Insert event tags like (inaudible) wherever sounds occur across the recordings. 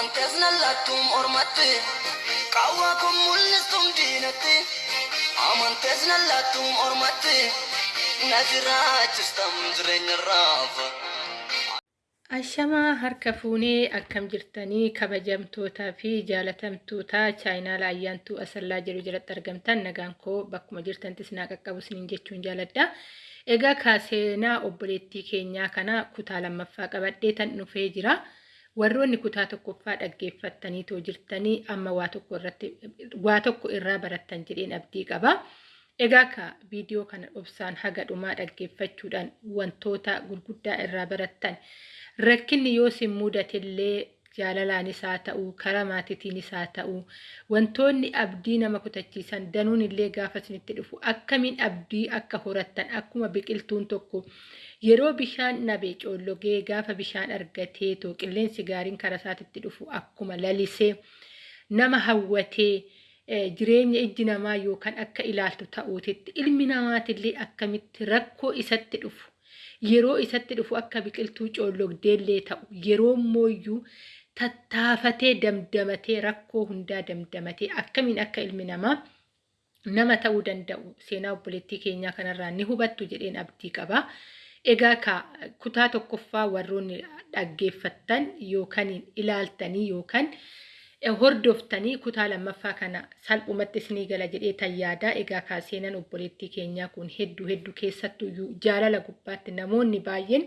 Amantees nallattuun ormatti qaawwaa kun mul'istuun diinatti amantees nallattuun ormatti na jiraachistam jireenya raafa. Ashamaa harka fuunee akkam jirtanii kabajamtootaa fi jaalatamtoota chaayinaala ayyaantuu asallaa jedhu jalatti argamtan nagaan koo bakkuma jirtantis naa qaqqabu isiniin jechuun jaaladha. Egaa kaaseenaa obboleettii keenyaa kana kutaa lammaffaa qabadhee tan dhufee jira. Warroonni kutaa tokkoffaa dhaggeeffattaniitoo jirtanii amma waa tokko irratti waa tokko irraa barattan jedheen abdii qaba. Egaa ka viidiyoo kana obsaan haga dhumaa dhaggeeffachuudhaan wantoota gurguddaa irraa barattan rakkinni yoo sin mudatillee jaalalaanis haa ta'u karaa maatiitiinis haa ta'u wantoonni abdii nama kutachiisan danuun illee gaafa isinitti dhufu akkamiin abdii akka horattan akkuma biqiltuun tokko. Yeroo bishaan nabee coollogee gaafa bishaan argatee too qilleensi gaariin karaa isaatitti dhufu akkuma lalisee nama hawwatee jireenya ijji namaa yookaan akka ilaaltu ta'uutitti ilmi namaatillee akkamitti rakkoo isatti dhufu? Yeroo isatti dhufu akka biqiltuu coollogdeellee ta'u yeroo mooyyuu tattaafatee damdamatee rakkoo hundaa damdamatee akkamiin akka ilmi namaa nama ta'uu danda'u seenaa obboleettii keenyaa kanarraa ni hubattu jedheen abdii qaba. Egaa kutaa tokkoffaa warroonni dhaggeeffattan yookaan ilaaltanii yookaan hordoftanii kutaa lammaffaa kana salphumatti isinii gala jedhee tan yaada. Egaa ka seenaan obboleettii keenyaa kun hedduu hedduu keessattuu jaalala gubbaatti namoonni baay'een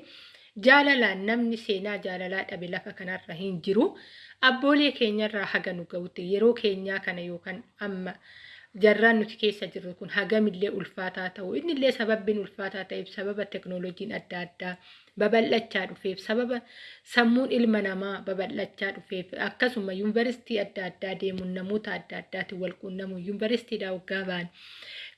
jaalalaan namni seenaa jaalalaa dhabe lafa kanarra hin jiru. Abboolee keenyarraa haga nu ga'utti yeroo keenyaa kana yookaan amma jarraan nuti keessa jirru kun hagamillee ulfaataa ta'u? Innillee sababbiin ulfaataa ta'eef sababa teknooloojiin adda addaa babal'achaa dhufeef sababa sammuun ilma namaa babal'achaa dhufeef akkasuma yuunivarsiitii adda addaa deemuun namoota adda addaatiin wal quunnamuun. Yuunivarsiitiidhaa waggaa ba'an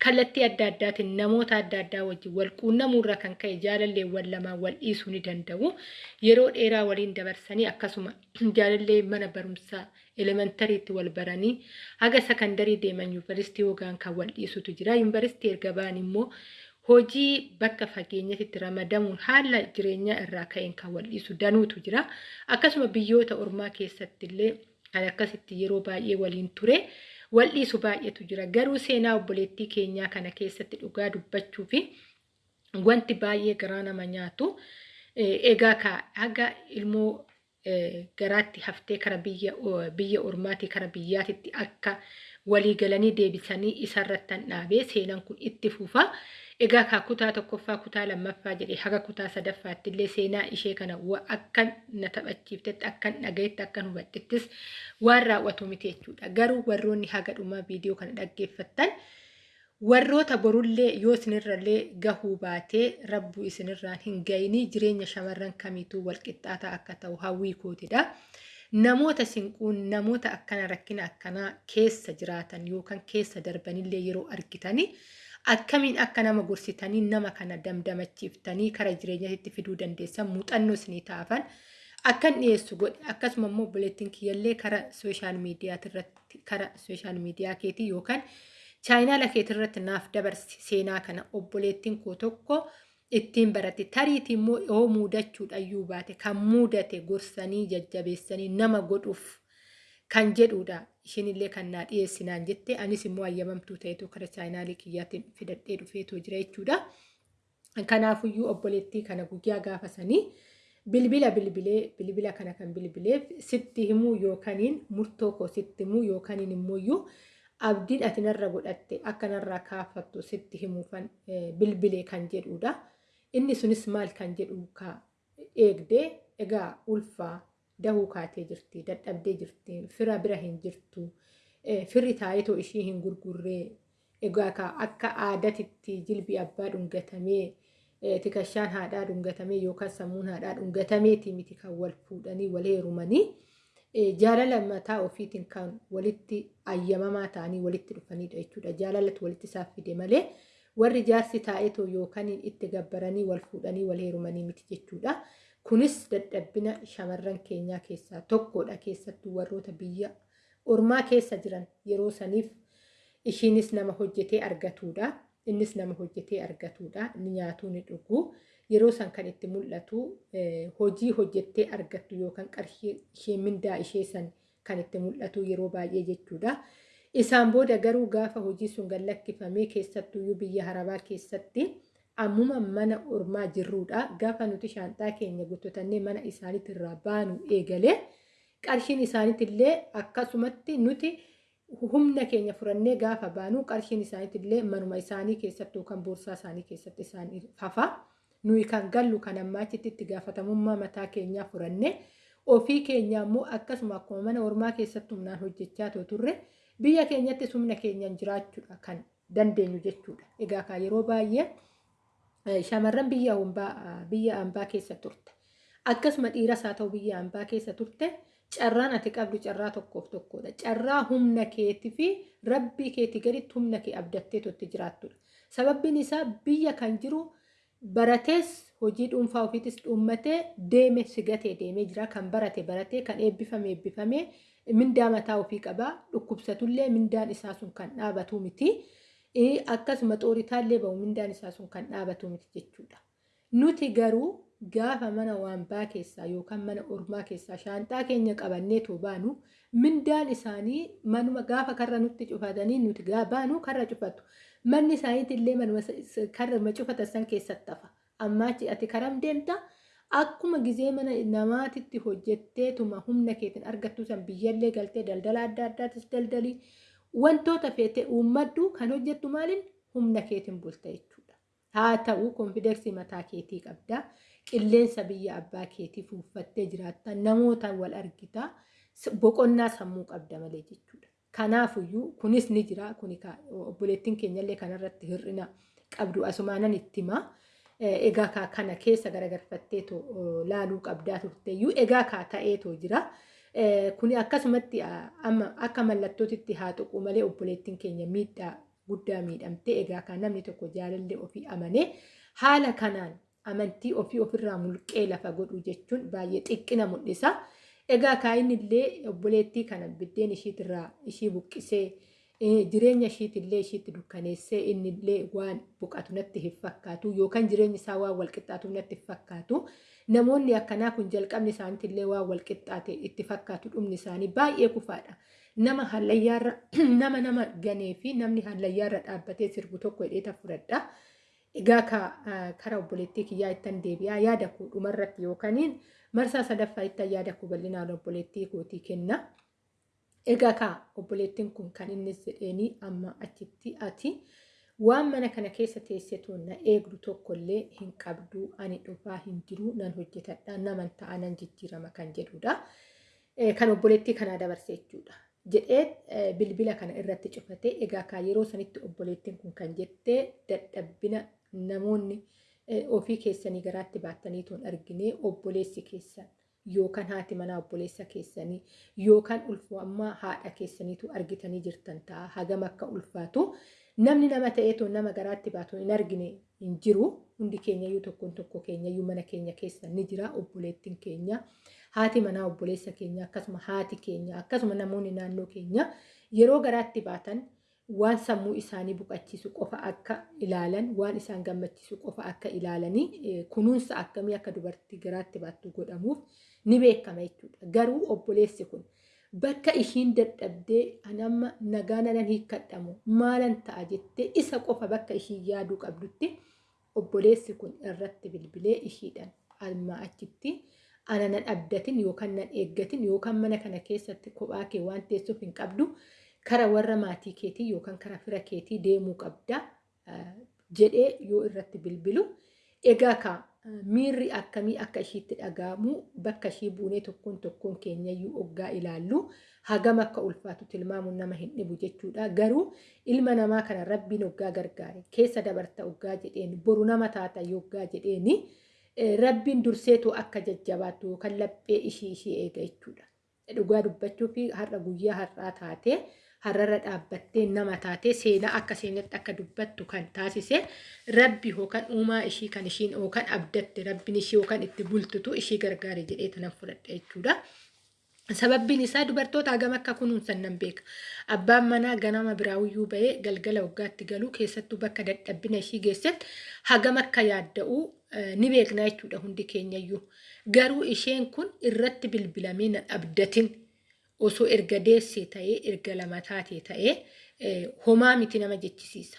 kallattii adda addaatiin namoota adda addaa wajjin wal quunnamuurra kan ka'e jaalalleewwan lamaan wal dhiisuu ni danda'u yeroo dheeraa waliin dabarsanii akkasuma (clears throat) jaalallee mana barumsaa elementariitti wal baranii haga sakandarii deeman yuunivarsiitii hogaan kan wal dhiisutu jira. Yuunivarsiitii erga ba'an immoo hojii bakka fageenyatti ramadamuun haala jireenyaa irraa ka'een kan wal dhiisu danuutu jira. Akkasuma biyyoota ormaa keessatti illee kan akkasitti yeroo baay'ee waliin ture wal dhiisu baay'eetu jira. Garuu seenaa obboleettii keenyaa kana keessatti dhugaa dubbachuu fi wanti baay'ee garaa nama nyaatu egaa haga ilmoo garaatti haftee kara biyya ormaatii kara biyyaatitti akka walii galanii deebisanii isarrattan dhaabee seenaan kun itti fufa. Egaa kaa kutaa tokkoffaa kutaa lammaffaa jedhee haga kutaa sadaffaatti illee seenaa ishee kana akkan na taphachiiftetti akkan dhagayetti akkan hubadhettis waan raawwatu miti jechuudha. Garuu warroonni haga dhumaa viidiyoo kana dhaggeeffattan warroota borullee yoo isinirrallee gahuu baatee rabbuu isinirraan hin gayinii jireenya shamarran kamiituu walqixxaataa akka ta'u hawwii kootidha. Namoota sinquun namoota akkana rakkina akkanaa keessa jiraatan yookaan keessa darbanillee yeroo argitanii akkamiin akka nama gorsitanii nama kana damdamachiiftanii kara jireenyatti fiduu dandeessan muuxannoo isinii taafan akkan dhiyeessu godhe. Akkasuma immoo obboleettiin kiyyallee kara sooshaal miidiyaatti kara sooshaal miidiyaa keetii yookaan chaayinaala keetirratti naaf dabarsi seenaa kana obboleettiin koo tokko ittiin barate tariiti immoo yoo muudachuudhayyuu baate kan muudate gorsanii jajjabeessanii nama godhuuf kan jedhudha ishinillee kan naa dhiyeessinaan jette anis immoo ayyamamtuu ta'etu kara chaayinaalii kiyyaatiin fidadhee dhufeetu jira jechuudha. Kanaafuyyuu obboleettii kana guyyaa gaafasanii bilbila bilbilee bilbila kana kan bilbileef sitti himuu yookaaniin murtoo koo sitti himuu yookaaniin immoo abdiin ati narra godhatte akka narraa kaafattu sitti himuufan bilbilee kan jedhudha. Inni sunis maal kan jedhu eegdee egaa ulfaa dahuu kaatee jirti dadhabdee jirti fira bira hin jirtu firri taayitoo ishii hin gurgurree egaa ka akka aadatitti jilbi abbaa dhungatamee tikashaan haadhaa dhungatamee yookaan sammuun haadhaa dhungatameeti miti kan wal fuudhanii wal heerumanii. jaalala mataa ofiitiin kan walitti ayyamamaa ta'anii walitti dhufanidha jechuudha. Jaalalatu walitti isaaf fide malee warri jaarsi taa'eetoo yookaan itti gabbaranii wal fuudhanii wal heerumanii miti jechuudha. Kunis dadhabbina shamarran keenyaa keessaa tokkodha keessattuu warroota biyya ormaa keessa jiran yeroo saniif ishiinis nama hojjetee argatudha. Innis nama hojjetee argatudha. Ni nyaatuu ni dhuguu. yeroo san kan itti mul'atu hojii hojjettee argattu yookaan qarshii ishee mindaa ishee san kan itti mul'atu yeroo baay'ee jechuudha. Isaan booda garuu gaafa hojii sun gallakkifamee keessattuyyuu biyya harabaa keessatti ammuma mana ormaa jirruudha. Gaafa nuti shaanxaa keenya guuttatannee mana isaaniitirraa baanu eegalee qarshiin isaaniitillee akkasumatti nuti humna keenya furannee gaafa baanu qarshiin isaaniitillee manuma isaanii keessattuu kan boorsaa isaanii keessatti isaan hafa. Nuyi kan gallu kan ammaa achitti itti gaafatamummaa mataa keenyaa furannee ofii keenya immoo akkasuma akkuma mana ormaa keessatti humnaan hojjechaa turre biyya keenyatti humna keenyaan jiraachuudha kan dandeenyu jechuudha. Egaa kan yeroo baay'ee shamarran biyya hambaa keessa turte akkasuma dhiiras haa ta'u biyya hambaa keessa turte carraan ati qabdu carraa tokkoof tokkodha. Carraa humna keetii fi rabbii keetii gaditti humna kee abdattee itti jiraattudha. Sababbiin isaa biyya kan jiru baratees hojii dhuunfaa ofiitis dhuunfatee deeme sigatee deemee jira. Kan barate baratee kan eebbifame eebbifamee mindaa mataa ofii qabaa. Dhukkubsatullee mindaan isaa sun kan dhaabatu miti. Akkasuma xooritaallee bahu mindaan isaa sun kan dhaabatu miti jechuudha. Nuti garuu gaafa mana waambaa keessaa yookaan mana ormaa keessaa shaanxaa keenya qabannee too baanu mindaan isaanii manuma gaafa karra nutti cufatanii nuti baanu karra cufatu. Manni isaaniitillee manuma karra cufatan san keessatti hafa. Ammaachi ati karam deemta akkuma gizee mana namaatitti hojjetteetuma humna keetiin argattu san biyyallee galtee daldala adda addaatis daldalii wantoota feete uummaddu kan hojjettu maaliin humna keetiin bulta jechuudha. Haa ta'u konfideensii mataa keetii qabda. Qilleensa biyya abbaa keetii fuuffattee jiraatta. Namoota wal argita. Boqonnaa sammuu qabda malee jechuudha. Kanaafuyyuu kunis ni jira. Obboleettiin keenyallee kanarratti hir'ina qabdu asumaanan itti himaa. Egaa kana keessa garagarfatteetoo laaluu qabdaa turteeyyuu egaa kaa ta'eetoo jira. Kuni akkasumatti akka mallattootitti haa tuqu malee obboleettiin keenya miidhaa guddaa miidhamte egaa kan namni tokko jaalallee ofii amanee haala kanaan amantii ofii ofirraa mulqee lafa godhu jechuun baay'ee xiqqina mul'isa. Egaa kaayinillee obboleettii kana biddeen ishiitirraa ishii buqqisee jireenya ishiitillee ishiitti dukkaneessee innillee waan buqatu natti hin fakkaatu yookaan jireenyi isaa waan walqixxaatu natti hin fakkaatu. Namoonni akkanaa kun jalqabni isaaniitillee waan walqixxaate itti fakkaatu dhumni isaanii baay'ee kufaadha. Nama hallayyaarra (clears throat) nama nama ganee fi namni hallayyaarra dhaabbatee sirbu tokko hidheeta fudhadha. Egaa karaa obboleettii kiyyaa ittan deebi'aa yaada koo dhumarratti yookaaniin marsaa sadaffaa ittan yaada koo bal'inaan obboleettii kootii kenna. Egaa kaa obboleettiin kun kan inni jedheenii amma achitti ati waan mana kana keessa teessetu na eegdu tokkollee hin qabdu ani dhufaa hin jiru nan hojjetadha naman ta'a nan jijjiirama kan jedhudha. Kan obboleettii kanaa dabarse jechuudha. Jedhee bilbila kana irratti cufate egaa kaa yeroo sanitti obboleettiin kun kan jettee dadhabbina namoonni ofii keessanii garaatti baattanii toon argine obboleessi keessan yookaan haati manaa obboleessa keessanii yookaan ulfaammaa haadha keessaniitu argitanii jirtan ta'a. Hagam akka ulfaatu namni nama ta'eetoo nama garaatti baatu hin argine hin jiru. Hundi keenyayyuu tokkoon tokko keenyayyuu mana keenya keessa ni jira obboleettiin keenya. Haati manaa obboleessa keenya akkasuma haati keenya akkasuma namoonni naannoo keenya yeroo garaatti baatan waan sammuu isaanii buqachiisu qofa akka ilaalan waan isaan gammachiisu qofa akka ilaalanii kunuunsa akkamii akka dubartii garaatti baattu godhamuuf ni beekama jechuudha. Garuu obboleessi kun bakka ishiin dadhabdee anamma nagaa nanan hiikkadhamu maalan ta'a jettee isa qofa bakka ishiin yaaduu qabdutti obboleessi kun irratti bilbilee ishiidhaan almaa achitti ana nan abdatin yookaan nan eeggatin yookaan mana kana keessatti kophaa kee waan teessuuf hin qabdu. Kara warra maatii keetii yookaan kara fira keetii deemuu qabda jedhee yoo irratti bilbilu egaa ka miirri akkamii akka ishiitti dhaga'amu bakka ishii buunee tokkoon tokkoon keenyayyuu oggaa ilaallu hagam akka ulfaatu tilmaamuun nama hin dhibu jechuudha garuu ilma namaa kana rabbiin oggaa gargaare keessa dabarta oggaa jedheen boru nama taata yoggaa jedheeni rabbiin durseetu akka jajjabaattu yookaan laphee ishii ishii eega jechuudha. Dhugaa dubbachuu fi har'a guyyaa har'aa taatee har'arra dhaabbattee nama taatee seenaa akka seenatti akka dubbattu kan taasise rabbi yookaan uumaa ishii kan ishiin yookaan abdatte rabbiin ishii yookaan itti bultutu ishii gargaare jedhee tanan fudhadha jechuudha. Sababbiin isaa dubartoota hagam akka kunuunsan nan beeka. Abbaan manaa ganama biraawiyyuu bahee galgala waggaatti galuu keessattuu bakka dadhabbina ishii geessetti hagam akka yaadda'u ni beekna jechuudha hundi keenyayyuu. Garuu isheen kun irratti bilbilamee na dhabdatin osoo erga deessee ta'ee erga lama taatee ta'ee homaa miti nama jechisiisa.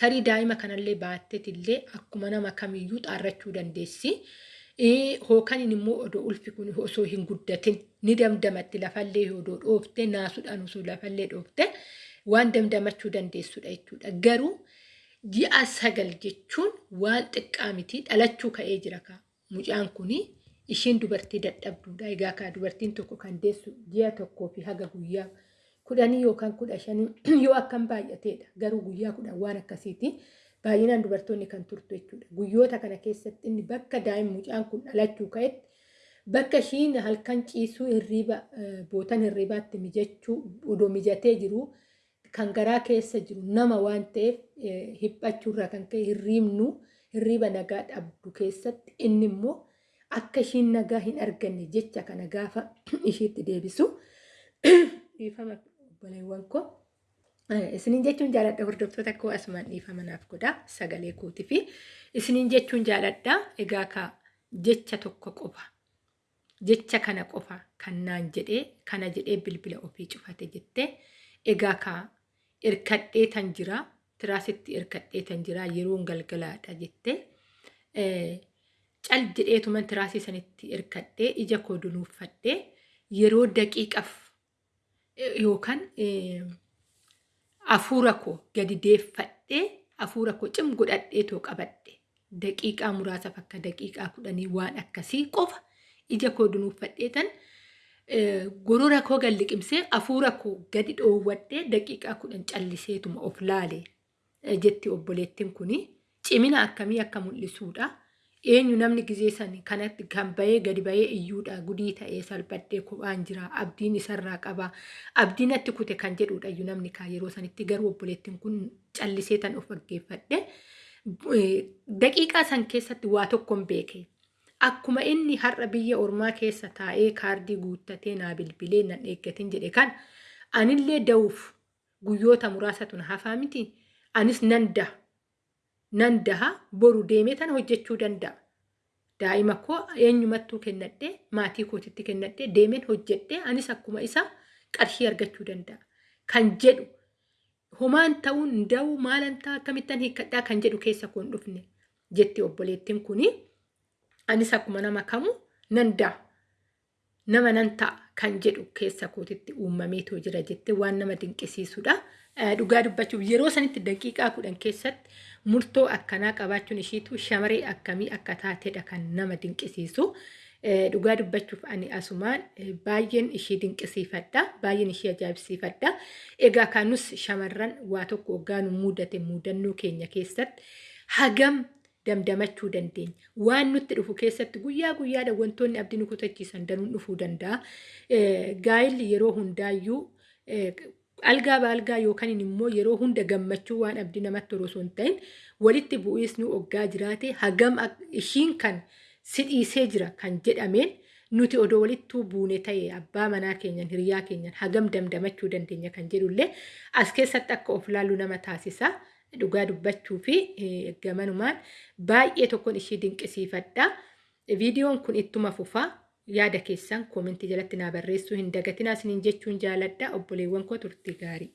Tarii daa'ima kanallee baattetillee akkuma nama kamiyyuu xaarrachuu dandeessi. Hookan immoo odoo ulfi kun osoo hin guddatin ni damdamatti lafallee odoo dhoofte naasuudhaan osoo lafallee dhoofte waan damdamachuu dandeessudha jechuudha. Garuu ji'a sagal jechuun waan xiqqaa miti dhalachuu ka'ee jira mucaan kuni ishiin dubartii dadhabduudha. Egaa kaa dubartiin tokko kan deessu ji'a tokkoo fi haga guyyaa kudhanii yookaan kudha shanii (clears throat) yoo akkam baay'ateedha. Garuu guyyaa kudhan waan akkasiiti. Baay'inaan dubartoonni kan turtu jechuudha. Guyyoota kana keessatti inni bakka daa'imni mucaan kun dhalachuu ka'etti bakka ishiin halkan ciisuu hirriiba bootan hirriibaatti mijachuu odoo mijatee jiru kan garaa keessa jiru nama waan ta'eef ka'e hirriibnu hirriiba nagaa dhabdu keessatti inni immoo akka ishiin nagaa hin arganne jecha kana gaafa (clears throat) ishiitti deebisu (clears throat) dhiifama obboleewwan koo. Isiniin jechuun jaaladha hordoftoota koo asumaan dhiifama naaf godha sagalee kootii fi isiniin jechuun jaaladha egaa ka jecha tokko qofa jecha kana qofa kan naan jedhee kana jedhee bilbila ofii cufate jettee egaa ka irkadhee tan jira tiraasitti irkadhee tan jira yeroon galgalaadha jettee cal jedheetuman tiraasii sanitti irkadhee ija koo dunuuffadhee yeroo daqiiqaaf yookaan hafuura koo gadi deeffadhee hafuura koo cim godhadhee too qabadhe daqiiqaa muraasaaf akka daqiiqaa kudhanii waan akkasii qofa ija koo dunuuffadhee tan gorora koo galliqimsee hafuura koo gadi dhoowwadhee daqiiqaa kudhan calliseetuma of laale jetti obboleettiin kuni cimina akkamii akka mul'isuudha. Eenyu namni gizee sani kanatti kan bahee gadi bahee iyyuudha. Gudii ta'ee salphadhee kophaan jira. Abdiin isarraa qaba. Abdiin natti kute kan jedhudha iyyuu namni kaa. Yeroo sanitti garuu obboleettiin kun callisee tan of dhaggeeffadhe daqiiqaa san keessatti waa tokkoon beeke. Akkuma inni har'a biyya ormaa keessa taa'ee kaardii guuttatee naa bilbilee nan eeggatin jedhe kan anillee da'uuf guyyoota muraasatu na hafaa miti? Anis nan daha nan daha boru deemee tan hojjechuu danda'a. Daa'ima koo eenyumattuu kennadhee maatii kootitti kennadhee deemeen hojjedhee anis akkuma isaa qarshii argachuu danda'a. Kan jedhu homaan ta'uun da'uu maalan ta'a akkamittan hiikkadhaa kan jedhu keessa koo hin dhufne jetti obboleettiin kuni. Anis akkuma nama kamuu nan da'a. Nama nan ta'a kan jedhu keessa kootitti uumameetoo jira jettee waan nama dinqisiisudha. Dhugaa dubbachuuf yeroo sanitti daqiiqaa kudhan keessatti murtoo akkanaa qabaachuun ishiitu shamaree akkamii akka taatedha kan nama dinqisiisu. Dhugaa dubbachuuf ani asumaan baay'een ishii dinqisiifadha. Baay'een ishii ajaa'ibsiifadha. Egaa kanus shamarran waa tokko hoggaa nu mudate mudannoo keenya keessatti hagam damdamachuu dandeenya. Waan nutti dhufu keessatti guyyaa guyyaadha wantoonni abdii nu kutachiisan danuun dhufuu danda'a. Gaa'illi yeroo hundaayyuu algaa baalgaa yookaan immoo yeroo hunda gammachuu waan abdii namatti horosoo hin ta'in walitti bu'iisni hoggaa jiraate hagam ishiin kan si dhiisee jira kan jedhameen nuti odoo walittuu buune ta'e abbaa manaa keenyan hiriyaa keenyan hagam damdamachuu dandeenya kan jedhullee as keessatti akka of laallu nama taasisa. Dhugaa dubbachuu fi gamanumaan baay'ee tokkoon ishii dinqisiifadha. Viidiyoon kun ittuma fufaa. Yaada keessan koomentii jalatti naa barreessuu hin dagatinaa isiniin jechuun jaaladha obboleewwan koo turtii gaarii.